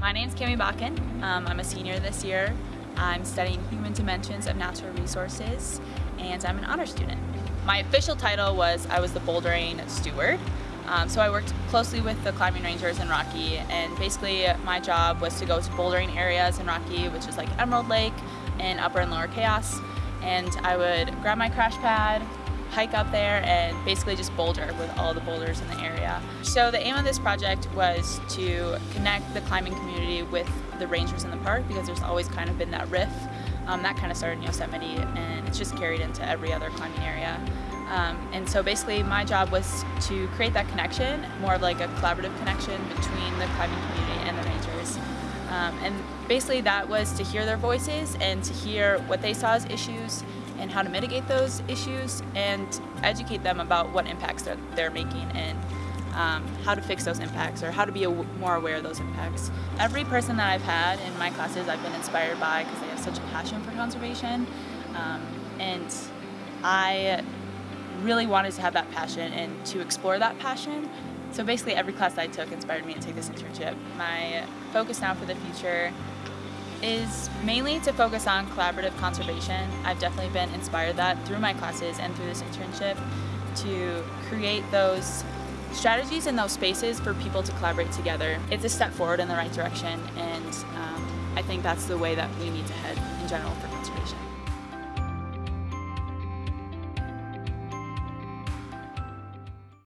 My name's Cami Bakken. Um, I'm a senior this year. I'm studying Human Dimensions of Natural Resources and I'm an honor student. My official title was I was the bouldering steward. Um, so I worked closely with the climbing rangers in Rocky and basically my job was to go to bouldering areas in Rocky which is like Emerald Lake and Upper and Lower Chaos and I would grab my crash pad, hike up there and basically just boulder with all the boulders in the area. So the aim of this project was to connect the climbing community with the rangers in the park because there's always kind of been that riff. Um, that kind of started in Yosemite and it's just carried into every other climbing area. Um, and so basically my job was to create that connection, more of like a collaborative connection between the climbing community and the rangers. Um, and basically that was to hear their voices and to hear what they saw as issues and how to mitigate those issues and educate them about what impacts they're, they're making and um, how to fix those impacts or how to be more aware of those impacts. Every person that I've had in my classes I've been inspired by because they have such a passion for conservation um, and I really wanted to have that passion and to explore that passion. So basically every class I took inspired me to take this internship. My focus now for the future is mainly to focus on collaborative conservation. I've definitely been inspired that through my classes and through this internship to create those strategies and those spaces for people to collaborate together. It's a step forward in the right direction and um, I think that's the way that we need to head in general for conservation.